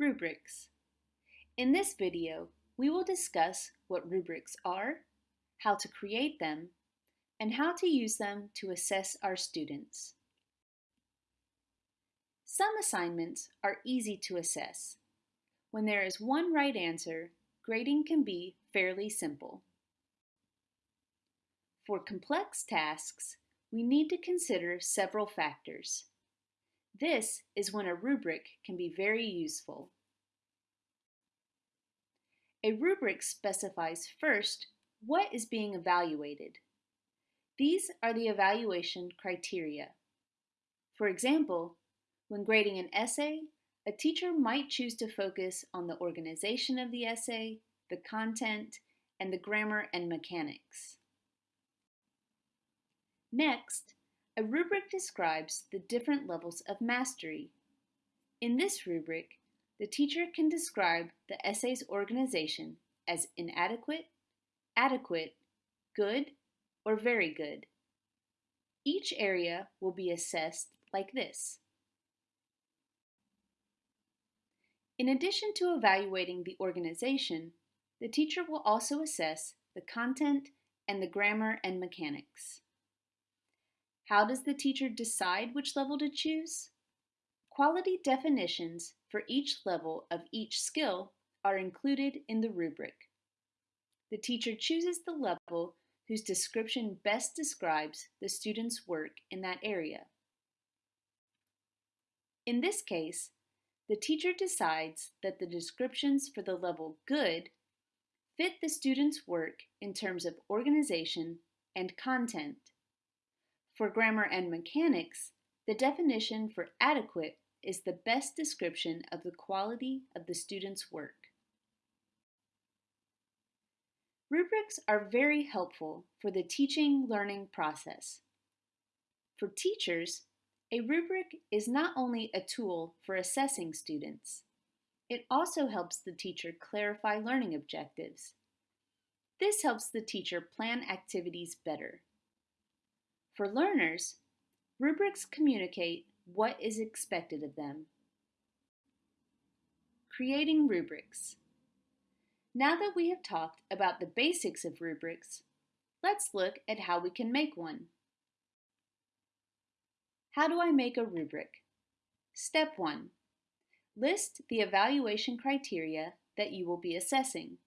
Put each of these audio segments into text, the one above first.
Rubrics. In this video, we will discuss what rubrics are, how to create them, and how to use them to assess our students. Some assignments are easy to assess. When there is one right answer, grading can be fairly simple. For complex tasks, we need to consider several factors. This is when a rubric can be very useful. A rubric specifies first what is being evaluated. These are the evaluation criteria. For example, when grading an essay, a teacher might choose to focus on the organization of the essay, the content, and the grammar and mechanics. Next, a rubric describes the different levels of mastery. In this rubric, the teacher can describe the essay's organization as inadequate, adequate, good, or very good. Each area will be assessed like this. In addition to evaluating the organization, the teacher will also assess the content and the grammar and mechanics. How does the teacher decide which level to choose? Quality definitions for each level of each skill are included in the rubric. The teacher chooses the level whose description best describes the student's work in that area. In this case, the teacher decides that the descriptions for the level good fit the student's work in terms of organization and content. For grammar and mechanics, the definition for adequate is the best description of the quality of the student's work. Rubrics are very helpful for the teaching-learning process. For teachers, a rubric is not only a tool for assessing students, it also helps the teacher clarify learning objectives. This helps the teacher plan activities better. For learners, rubrics communicate what is expected of them. Creating rubrics. Now that we have talked about the basics of rubrics, let's look at how we can make one. How do I make a rubric? Step 1. List the evaluation criteria that you will be assessing.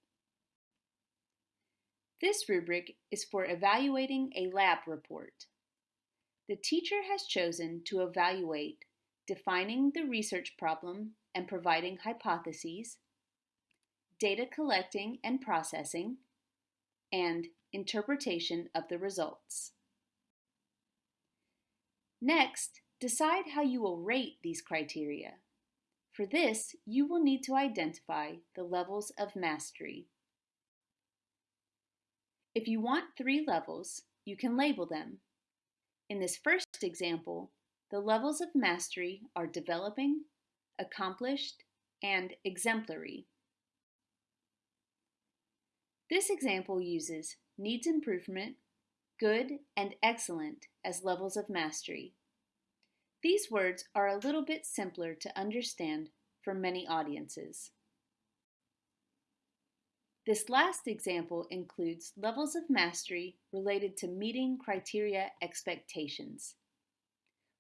This rubric is for evaluating a lab report. The teacher has chosen to evaluate defining the research problem and providing hypotheses, data collecting and processing, and interpretation of the results. Next, decide how you will rate these criteria. For this, you will need to identify the levels of mastery. If you want three levels, you can label them in this first example, the levels of mastery are developing, accomplished, and exemplary. This example uses needs improvement, good, and excellent as levels of mastery. These words are a little bit simpler to understand for many audiences. This last example includes levels of mastery related to meeting criteria expectations.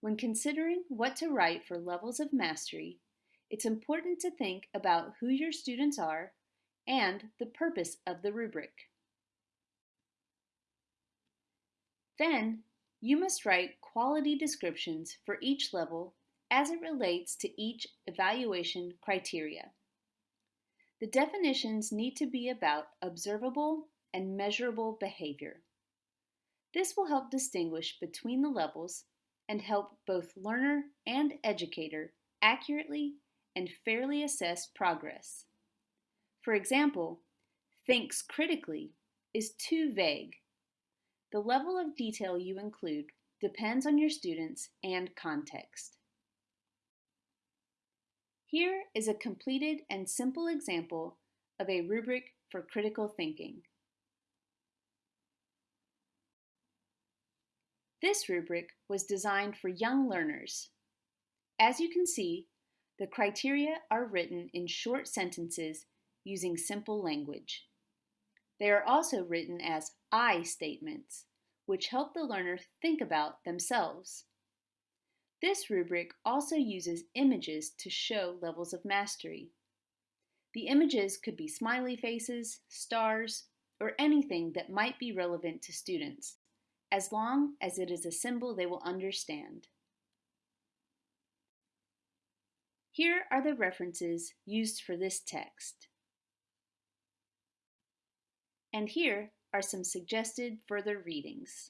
When considering what to write for levels of mastery, it's important to think about who your students are and the purpose of the rubric. Then, you must write quality descriptions for each level as it relates to each evaluation criteria. The definitions need to be about observable and measurable behavior. This will help distinguish between the levels and help both learner and educator accurately and fairly assess progress. For example, thinks critically is too vague. The level of detail you include depends on your students and context. Here is a completed and simple example of a rubric for critical thinking. This rubric was designed for young learners. As you can see, The criteria are written in short sentences using simple language. They are also written as I statements, which help the learner think about themselves. This rubric also uses images to show levels of mastery. The images could be smiley faces, stars, or anything that might be relevant to students, as long as it is a symbol they will understand. Here are the references used for this text. And here are some suggested further readings.